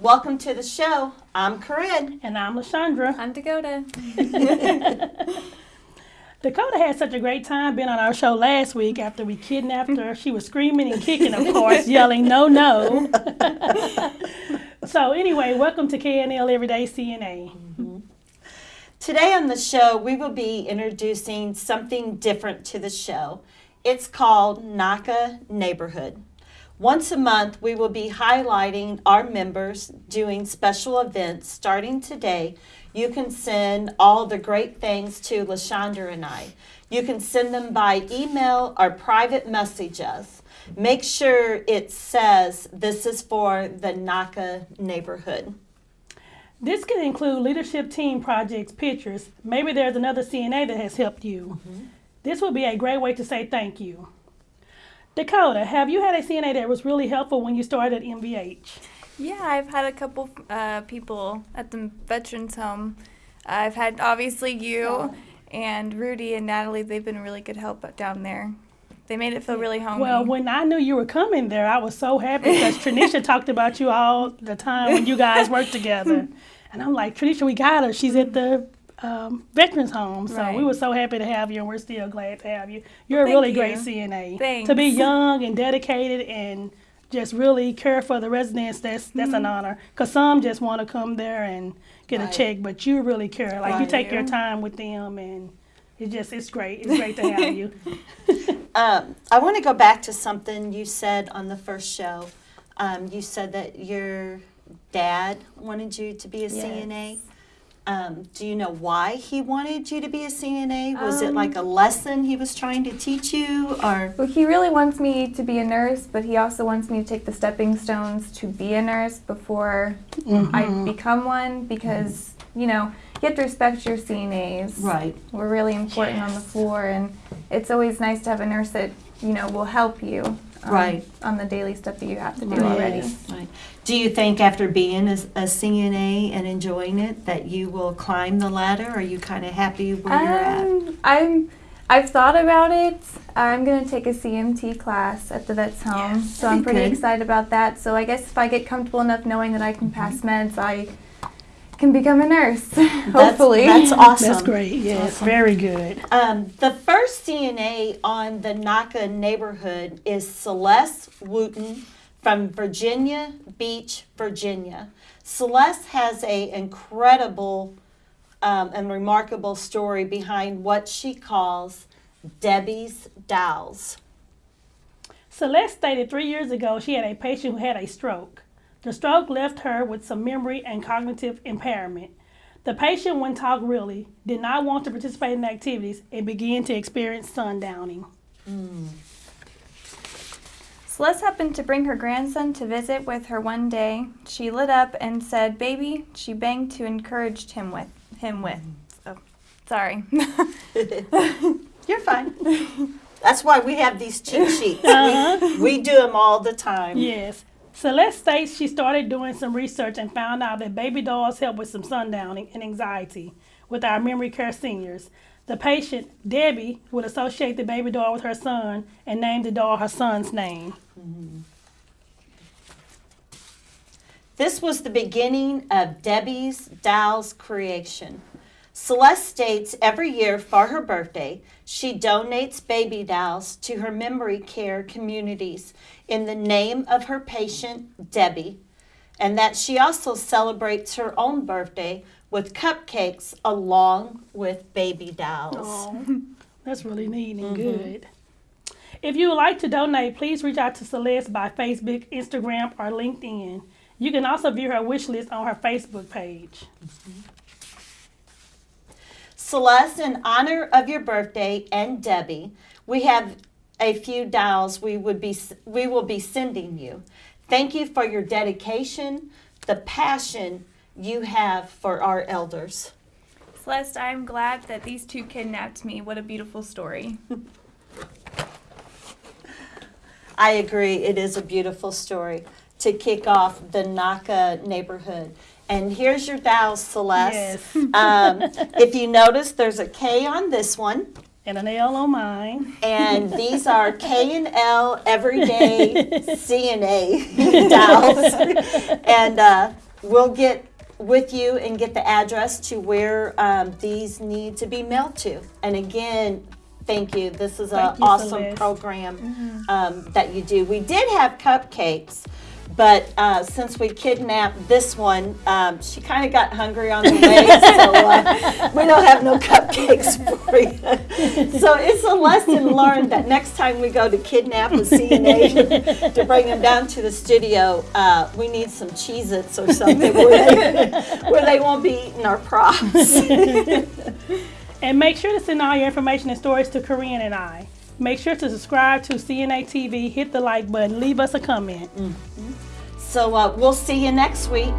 Welcome to the show. I'm Corinne. And I'm LaShondra. I'm Dakota. Dakota had such a great time being on our show last week after we kidnapped her. She was screaming and kicking, of course, yelling, no, no. so, anyway, welcome to KNL Everyday CNA. Mm-hmm. Today on the show, we will be introducing something different to the show. It's called NAHCA Neighborhood. Once a month, we will be highlighting our members doing special events starting today. You can send all the great things to LaShondra and I. You can send them by email or private message us. Make sure it says this is for the NAHCA neighborhood. This can include leadership team projects, pictures. Maybe there's another CNA that has helped you. Mm-hmm. This would be a great way to say thank you. Dakota, have you had a CNA that was really helpful when you started at MVH? Yeah, I've had a couple uh, people at the veterans home. I've had obviously you oh. and Rudy and Natalie. They've been really good help down there. They made it feel really homey. Well, when I knew you were coming there, I was so happy because Tranisha talked about you all the time when you guys worked together. And I'm like, Tranisha, we got her. She's at the um, veterans home. So right. we were so happy to have you, and we're still glad to have you. You're a really you. great CNA. Thanks. To be young and dedicated and just really care for the residents, that's that's mm-hmm. an honor. Cause some just want to come there and get right. a check, but you really care. Like right. you take your time with them, and it just it's great. It's great to have you. um, I want to go back to something you said on the first show. Um, you said that your dad wanted you to be a yes. CNA. Um, do you know why he wanted you to be a CNA? Was um, it like a um, lesson he was trying to teach you, or? Well, he really wants me to be a nurse, but he also wants me to take the stepping stones to be a nurse before mm-hmm. I become one, because you know you have to respect your CNAs. Right. We're really important yes. on the floor, and it's always nice to have a nurse that you know will help you. Um, right. On the daily stuff that you have to do right. already. Right. Do you think after being a, a, CNA and enjoying it that you will climb the ladder? Are you kind of happy where um, you're at? Um, I'm. I've thought about it. I'm going to take a CMT class at the vet's home, yes, so I'm pretty good. excited about that. So I guess if I get comfortable enough knowing that I can pass mm-hmm. meds, I can become a nurse. hopefully, that's, that's, awesome. That's great. Yes, awesome. very good. Um, the first CNA on the NAHCA neighborhood is Celeste Wooten from Virginia Beach, Virginia. Celeste has a incredible um, and remarkable story behind what she calls Debbie's Dolls. Celeste stated three years ago she had a patient who had a stroke. The stroke left her with some memory and cognitive impairment. The patient, when talked really, did not want to participate in activities and began to experience sundowning. Mm. Celeste happened to bring her grandson to visit with her one day. She lit up and said, "Baby," she banged to encourage him with him with. Oh, sorry. You're fine. That's why we have these cheat sheets. Uh-huh. We, we do them all the time. Yes. Celeste states she started doing some research and found out that baby dolls help with some sundowning and anxiety with our memory care seniors. The patient, Debbie, would associate the baby doll with her son and name the doll her son's name. Mm-hmm. This was the beginning of Debbie's Dolls creation. Celeste states every year for her birthday, she donates baby dolls to her memory care communities in the name of her patient, Debbie, and that she also celebrates her own birthday with cupcakes along with baby dolls. Oh, that's really neat and mm-hmm. good. If you would like to donate, please reach out to Celeste by Facebook, Instagram, or LinkedIn. You can also view her wish list on her Facebook page. Mm-hmm. Celeste, in honor of your birthday and Debbie, we have a few dolls we would be we will be sending you. Thank you for your dedication, the passion you have for our elders. Celeste, I'm glad that these two kidnapped me. What a beautiful story. I agree. It is a beautiful story to kick off the NAHCA neighborhood. And here's your doll, Celeste. Yes. um, if you notice, there's a K on this one. And an L on mine. And these are K and L everyday CNA dolls. and uh, we'll get with you and get the address to where um, these need to be mailed to. And again, thank you. This is an awesome Celeste. program um, that you do. We did have cupcakes, but uh, since we kidnapped this one, um, she kind of got hungry on the way, so uh, we don't have no cupcakes for you. so it's a lesson learned that next time we go to kidnap a CNA to bring them down to the studio, uh, we need some Cheez-Its or something where they, where they won't be eating our props. And make sure to send all your information and stories to Corinne and I. Make sure to subscribe to CNA TV, hit the like button, leave us a comment. so uh, we'll see you next week.